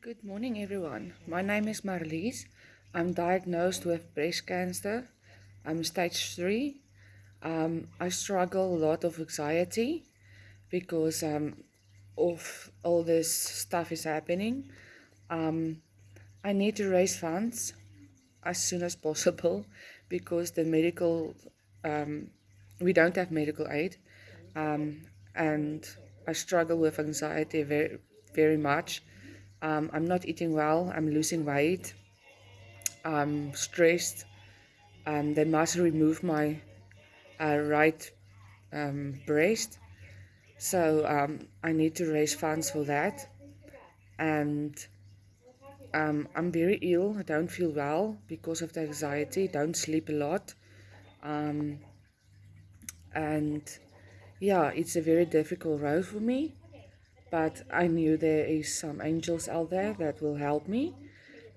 Good morning, everyone. My name is Marlies. I'm diagnosed with breast cancer. I'm stage three. Um, I struggle a lot of anxiety because um, of all this stuff is happening. Um, I need to raise funds as soon as possible because the medical um, we don't have medical aid, um, and I struggle with anxiety very very much. Um, I'm not eating well. I'm losing weight. I'm stressed. Um, they must remove my uh, right um, breast. So um, I need to raise funds for that. And um, I'm very ill. I don't feel well because of the anxiety. Don't sleep a lot. Um, and yeah, it's a very difficult road for me but I knew there is some angels out there that will help me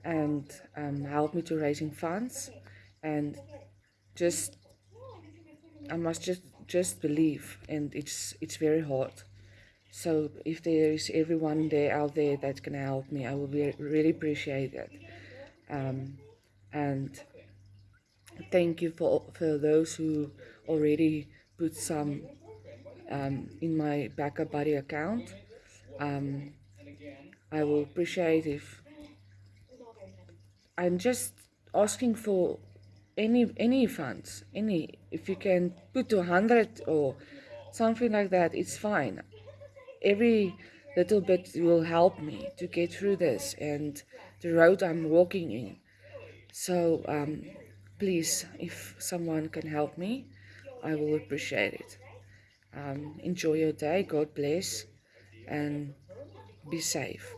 and um, help me to raising funds and just I must just just believe and it's it's very hard. So if there is everyone there out there that can help me I will be really appreciate it. Um, and thank you for for those who already put some um, in my BackaBuddy account um, I will appreciate if I'm just asking for any any funds, any if you can put to hundred or something like that, it's fine. Every little bit will help me to get through this and the road I'm walking in. So um, please, if someone can help me, I will appreciate it. Um, enjoy your day. God bless and be safe.